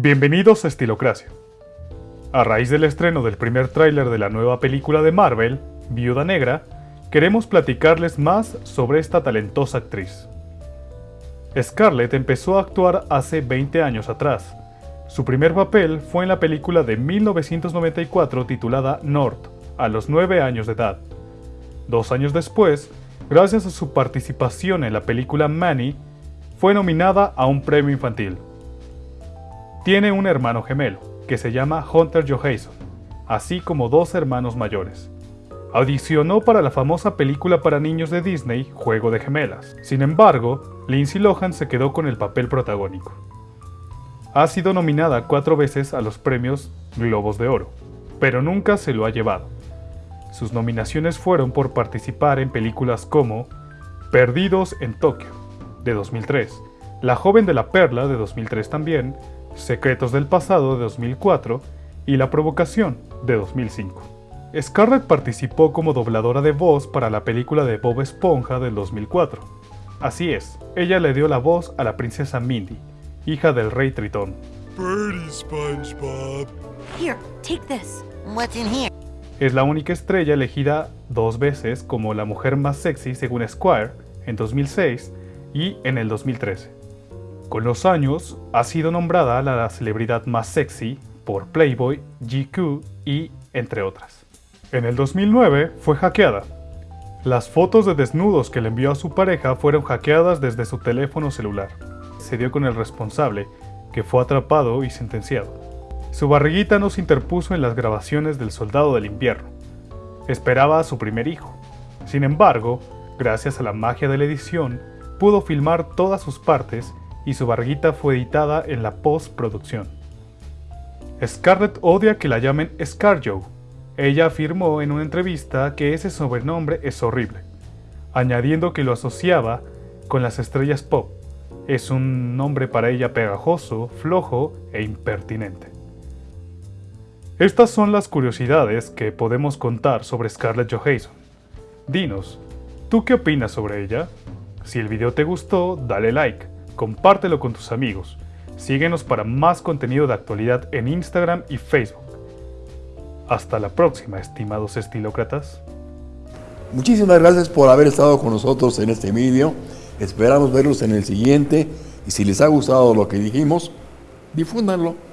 Bienvenidos a Estilocracia. A raíz del estreno del primer tráiler de la nueva película de Marvel, Viuda Negra, queremos platicarles más sobre esta talentosa actriz. Scarlett empezó a actuar hace 20 años atrás. Su primer papel fue en la película de 1994 titulada North, a los 9 años de edad. Dos años después, gracias a su participación en la película Manny, fue nominada a un premio infantil. Tiene un hermano gemelo, que se llama Hunter Johansson, así como dos hermanos mayores. Audicionó para la famosa película para niños de Disney, Juego de Gemelas. Sin embargo, Lindsay Lohan se quedó con el papel protagónico. Ha sido nominada cuatro veces a los premios Globos de Oro, pero nunca se lo ha llevado. Sus nominaciones fueron por participar en películas como Perdidos en Tokio, de 2003, La joven de la perla, de 2003 también, Secretos del pasado, de 2004, y La provocación, de 2005. Scarlett participó como dobladora de voz para la película de Bob Esponja del 2004. Así es, ella le dio la voz a la princesa Mindy, hija del rey Tritón. Birdie, SpongeBob. Here, take this. What's in here? Es la única estrella elegida dos veces como la mujer más sexy según Squire en 2006 y en el 2013. Con los años, ha sido nombrada la celebridad más sexy por Playboy, GQ y entre otras. En el 2009 fue hackeada. Las fotos de desnudos que le envió a su pareja fueron hackeadas desde su teléfono celular. Se dio con el responsable, que fue atrapado y sentenciado. Su barriguita no se interpuso en las grabaciones del Soldado del Invierno. Esperaba a su primer hijo. Sin embargo, gracias a la magia de la edición, pudo filmar todas sus partes y su barriguita fue editada en la postproducción. Scarlett odia que la llamen Scarjo. Ella afirmó en una entrevista que ese sobrenombre es horrible, añadiendo que lo asociaba con las estrellas pop. Es un nombre para ella pegajoso, flojo e impertinente. Estas son las curiosidades que podemos contar sobre Scarlett Johansson. Dinos, ¿tú qué opinas sobre ella? Si el video te gustó, dale like, compártelo con tus amigos. Síguenos para más contenido de actualidad en Instagram y Facebook. Hasta la próxima, estimados estilócratas. Muchísimas gracias por haber estado con nosotros en este vídeo. Esperamos verlos en el siguiente y si les ha gustado lo que dijimos, difúndanlo.